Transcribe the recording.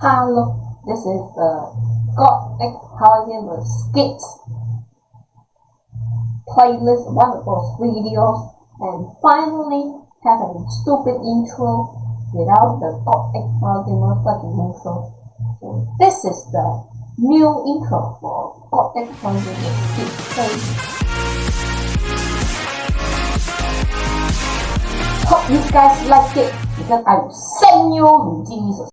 Hello, this is the God X with Skits playlist, one of those videos, and finally have a stupid intro without the God X Power fucking intro. So this is the new intro for God X with Skits playlist. Hope you guys like it because I will send you Jesus.